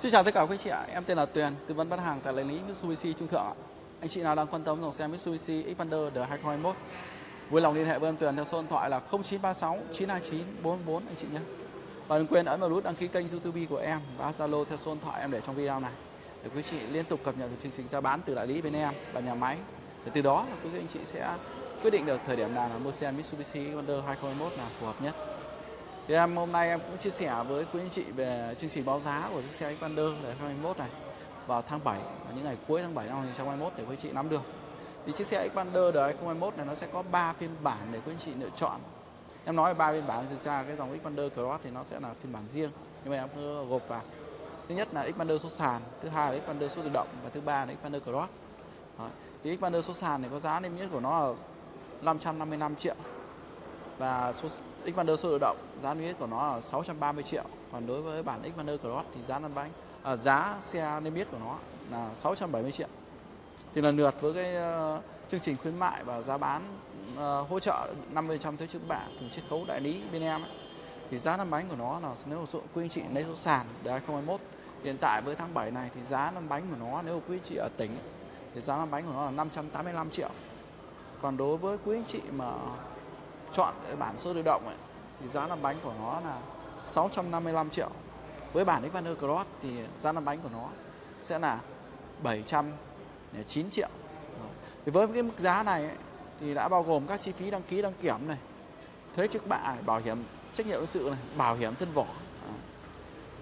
Xin chào tất cả quý chị ạ, em tên là Tuyền, tư vấn bán hàng tại đại lý Mitsubishi Trung Thượng ạ. Anh chị nào đang quan tâm dòng xe Mitsubishi Xpander đời 2021, vui lòng liên hệ với em Tuyền theo số điện thoại là 0936 929 44 anh chị nhé. Và đừng quên ấn vào nút đăng ký kênh YouTube của em và Zalo theo số điện thoại em để trong video này để quý chị liên tục cập nhật được chương trình giá bán từ đại lý bên em và nhà máy. Để từ đó quý anh chị sẽ quyết định được thời điểm nào là mua xe Mitsubishi Xpander 2021 là phù hợp nhất. Thì em hôm nay em cũng chia sẻ với quý anh chị về chương trình báo giá của chiếc xe Xpander đời 2021 này vào tháng 7 và những ngày cuối tháng 7 năm 2021 để quý anh chị nắm được. Thì chiếc xe Xpander đời 2021 này nó sẽ có 3 phiên bản để quý anh chị lựa chọn. Em nói về 3 phiên bản thực ra cái dòng Xpander Cross thì nó sẽ là phiên bản riêng nhưng mà em cứ gộp vào. Thứ nhất là Xpander số sàn, thứ hai là Xpander số tự động và thứ ba là Xpander Cross. Đó. Thì Xpander số sàn này có giá niêm yết của nó là 555 triệu và số Xpander số tự động giá niêm yết của nó là 630 triệu. Còn đối với bản Xpander Cross thì giá lăn bánh à, giá xe niêm yết của nó là 670 triệu. Thì lần lượt với cái uh, chương trình khuyến mại và giá bán uh, hỗ trợ 50% thuế trước bạ cùng chiết khấu đại lý bên em ấy, thì giá lăn bánh của nó là nếu số quý anh chị lấy số sàn để 2021 hiện tại với tháng 7 này thì giá lăn bánh của nó nếu quý anh chị ở tỉnh thì giá lăn bánh của nó là 585 triệu. Còn đối với quý anh chị mà chọn cái bản số tự động ấy, thì giá làm bánh của nó là 655 triệu. Với bản Xpander Cross thì giá làm bánh của nó sẽ là 709 triệu. Thì với cái mức giá này ấy, thì đã bao gồm các chi phí đăng ký đăng kiểm này thuế trước bạ bảo hiểm trách nhiệm sự này bảo hiểm thân vỏ.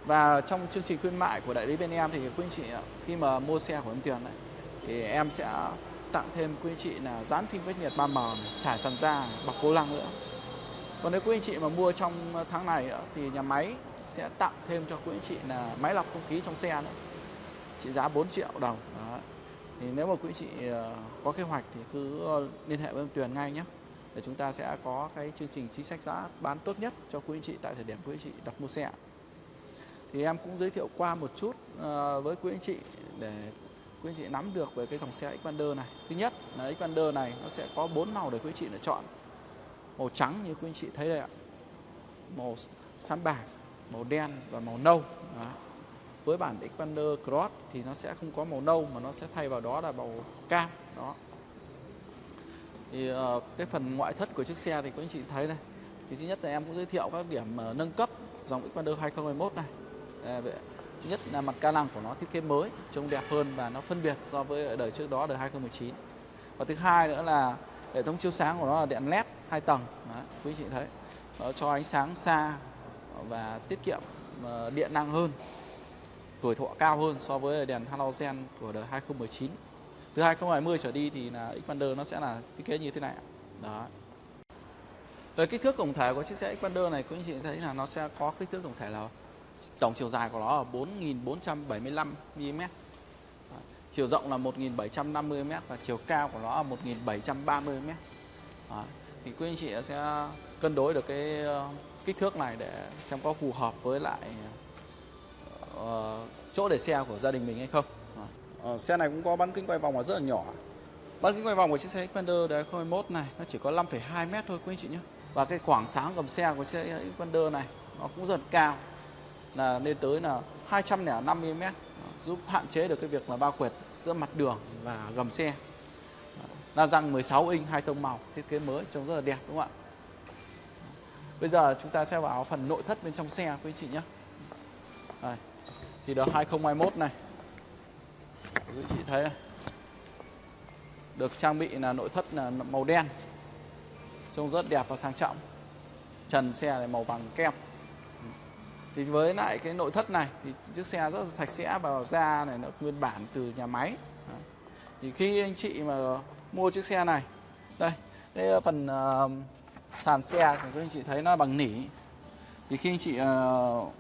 Và trong chương trình khuyến mại của đại lý bên em thì quý anh chị khi mà mua xe của em Tuyền thì em sẽ tặng thêm quý anh chị là dán phim cách nhiệt 3M, trải sàn da, bọc vô lăng nữa. Còn nếu quý anh chị mà mua trong tháng này thì nhà máy sẽ tặng thêm cho quý anh chị là máy lọc không khí trong xe nữa. Trị giá 4 triệu đồng. Đó. Thì nếu mà quý anh chị ờ, có kế hoạch thì cứ ờ, liên hệ với em Tuyền ngay nhé. Để chúng ta sẽ có cái chương trình chính sách giá bán tốt nhất cho quý anh chị tại thời điểm quý anh chị đặt mua xe. Thì em cũng giới thiệu qua một chút ờ, với quý anh chị để quý anh chị nắm được về cái dòng xe Xpander này. Thứ nhất là Xpander này nó sẽ có bốn màu để quý anh chị lựa chọn. Màu trắng như quý anh chị thấy đây ạ. Màu xám bạc, màu đen và màu nâu. Đó. Với bản Xpander Cross thì nó sẽ không có màu nâu mà nó sẽ thay vào đó là màu cam. Đó. Thì uh, cái phần ngoại thất của chiếc xe thì quý anh chị thấy này, Thì thứ nhất là em cũng giới thiệu các điểm uh, nâng cấp dòng Xpander 2021 này. À, nhất là mặt ca lăng của nó thiết kế mới trông đẹp hơn và nó phân biệt so với đời trước đó đời 2019 và thứ hai nữa là hệ thống chiếu sáng của nó là đèn led hai tầng. Đó, quý chị thấy. Nó cho ánh sáng xa và tiết kiệm ờ, điện năng hơn tuổi thọ cao hơn so với đèn halogen của đời 2019 từ 2020 trở đi thì là Xpander nó sẽ là thiết kế như thế này đó. Về kích thước tổng thể của chiếc xe Xpander này quý anh chị thấy là nó sẽ có kích thước tổng thể là tổng chiều dài của nó là 4.475 mm chiều rộng là 1.750 m và chiều cao của nó là 1.730 m thì quý anh chị sẽ cân đối được cái ờ, kích thước này để xem có phù hợp với lại uh, chỗ để xe của gia đình mình hay không. Ờ, xe này cũng có bán kính quay vòng là rất là nhỏ. Bán kính quay vòng của chiếc xe Xpander đời 2021 này nó chỉ có 5,2 m thôi quý anh chị nhé. Và cái khoảng sáng gầm xe của xe Xpander này nó cũng rất cao là lên tới là 205 mm giúp hạn chế được cái việc là bao quẹt giữa mặt đường và gầm xe. La răng 16 inch, hai tông màu, thiết kế mới, trông rất là đẹp, đúng không ạ? Bây giờ chúng ta sẽ vào phần nội thất bên trong xe quý chị nhé. Đây. thì đợt 2021 này. Quý chị thấy này. được trang bị là nội thất là màu đen, trông rất đẹp và sang trọng. Trần xe là màu vàng kem thì với lại cái nội thất này thì chiếc xe rất là sạch sẽ và da này nó nguyên bản từ nhà máy. Thì khi anh chị mà mua chiếc xe này đây cái phần uh, sàn xe thì các anh chị thấy nó bằng nỉ. Thì khi anh chị uh,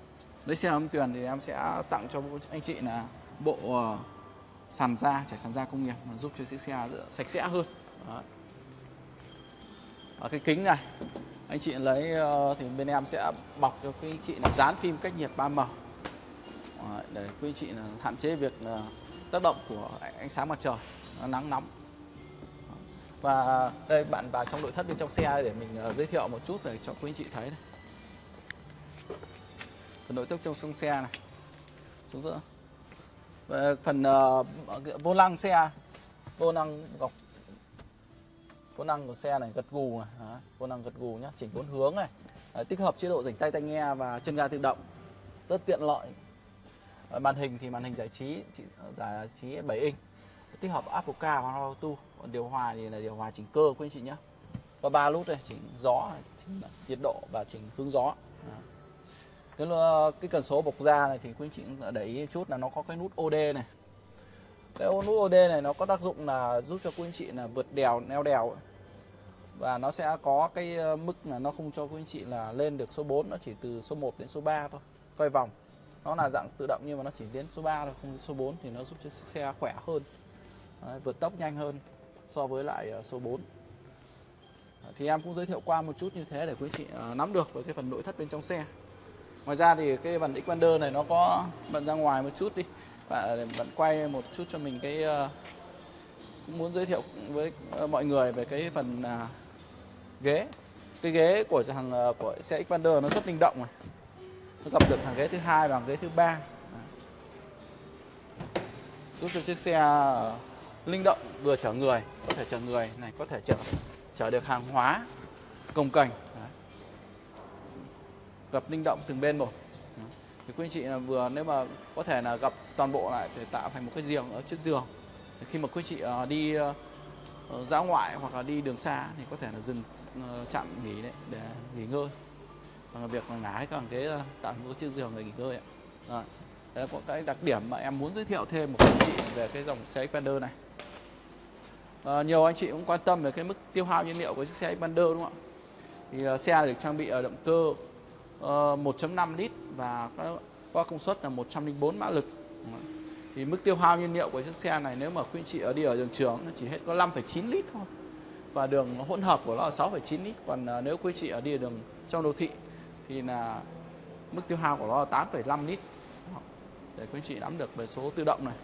lấy xe âm tuyền thì em sẽ tặng cho anh chị là bộ uh, sàn da trải sàn da công nghiệp mà giúp cho chiếc xe sạch sẽ hơn. Đó. Ở cái kính này anh chị lấy ờ, thì bên em sẽ bọc cho quý anh chị là dán phim cách nhiệt 3M để quý anh chị là hạn chế việc ờ, tác động của ánh sáng mặt trời nắng nóng. Và đây bạn vào trong nội thất bên trong xe để mình ờ, giới thiệu một chút để cho quý anh chị thấy này. Phần nội thất trong sông xe này xuống giữa. Và phần uh, vô lăng xe vô lăng gọc vô năng của xe này gật gù này Đó, vô gật gù nhá chỉnh bốn hướng này. Đấy, tích hợp chế độ rảnh tay tai nghe và chân ga tự động. Rất tiện lợi. Ở màn hình thì màn hình giải trí giải trí 7 inch. Tích hợp Apple Car và Auto. Còn điều hòa thì là điều hòa chỉnh cơ quý anh chị nhé và ba nút đây chỉnh gió chỉnh nhiệt độ và chỉnh hướng gió. Đó. cái cái cần số bọc da này thì quý anh chị để ý chút là nó có cái nút OD này. Cái nút OD này nó có tác dụng là giúp cho quý anh chị là vượt đèo neo đèo và nó sẽ có cái ờ, mức là nó không cho quý anh chị là lên được số 4 nó chỉ từ số 1 đến số 3 thôi quay vòng. Nó là dạng tự động nhưng mà nó chỉ đến số 3 thôi không đến số 4 thì nó giúp cho xe khỏe hơn. Đấy, vượt tốc nhanh hơn so với lại ờ, số 4 thì em cũng giới thiệu qua một chút như thế để quý anh chị ờ, nắm được về cái phần nội thất bên trong xe. Ngoài ra thì cái phần Xpander này nó có bận ra ngoài một chút đi. Và bạn quay một chút cho mình cái cũng muốn giới thiệu với mọi người về cái phần à, ghế. Cái ghế của thằng ờ, của xe Xpander nó rất linh động này. Nó gặp được thằng ghế thứ hai và ghế thứ ba. Giúp cho chiếc xe ờ, linh động, vừa chở người, có thể chở người này, có thể chở chở được hàng hóa, công cành. Gặp linh động từng bên một. Thì quý anh chị là vừa, nếu mà có thể là gặp toàn bộ lại để tạo thành một cái giường ở trước giường. Thì khi mà quý anh chị ờ, đi dã ngoại hoặc là đi đường xa thì có thể là dừng. Ờ, chạm nghỉ đấy để nghỉ ngơi bằng việc là ngả cái bằng ghế tạo một chiếc giường để nghỉ ngơi ạ. Đấy. Đấy là có cái đặc điểm mà em muốn giới thiệu thêm một anh chị về cái dòng xe Xpander này. À, nhiều anh chị cũng quan tâm về cái mức tiêu hao nhiên liệu của chiếc xe Xpander đúng không ạ? Thì uh, xe được trang bị ở động cơ uh, 1.5 lít và có, có công suất là 104 mã lực. Thì mức tiêu hao nhiên liệu của chiếc xe này nếu mà quý anh chị ở đi ở đường trường nó chỉ hết có 5,9 lít thôi. Và đường hỗn hợp của nó là 6,9 lít. Còn uh, nếu quý chị ở đi đường trong đô thị thì là mức tiêu hao của nó là 8,5 lít. Để quý chị nắm được về số tự động này.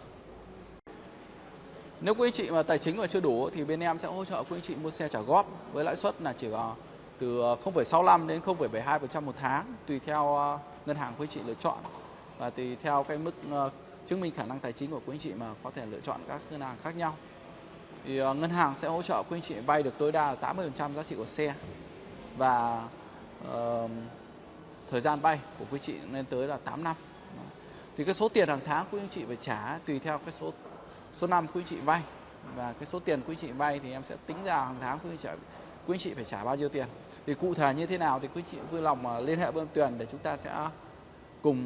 Nếu quý chị mà tài chính mà chưa đủ thì bên em sẽ hỗ trợ quý chị mua xe trả góp với lãi suất là chỉ có từ à, 0,65 đến 0,72% một tháng tùy theo ngân hàng quý chị lựa chọn và tùy theo cái mức chứng minh khả năng tài chính của quý anh chị mà có thể lựa chọn các ngân hàng khác nhau. Thì ờ, ngân hàng sẽ hỗ trợ quý anh chị vay được tối đa là 80% giá trị của xe và uh, thời gian vay của quý anh chị lên tới là 8 năm. Thì cái số tiền hàng tháng quý anh chị phải trả tùy theo cái số số năm quý anh chị vay và cái số tiền quý anh chị vay thì em sẽ tính ra hàng tháng quý chị quý chị phải trả bao nhiêu tiền thì cụ thể như thế nào thì quý anh chị vui lòng ờ, liên hệ với em Tuyền để chúng ta sẽ cùng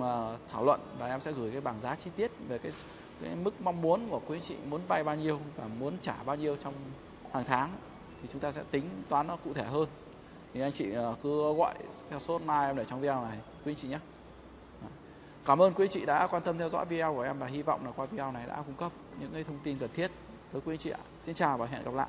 thảo luận và em sẽ gửi cái bảng giá chi tiết về cái, cái mức mong muốn của quý chị muốn vay bao nhiêu và muốn trả bao nhiêu trong hàng tháng thì chúng ta sẽ tính toán nó cụ thể hơn thì anh chị ờ, cứ gọi theo số hotline em để trong video này, quý anh chị nhé dạ. Cảm ơn quý anh chị đã quan tâm theo dõi video của em và hy vọng là qua video này đã cung cấp những cái thông tin cần thiết tới quý anh chị ạ. Xin chào và hẹn gặp lại.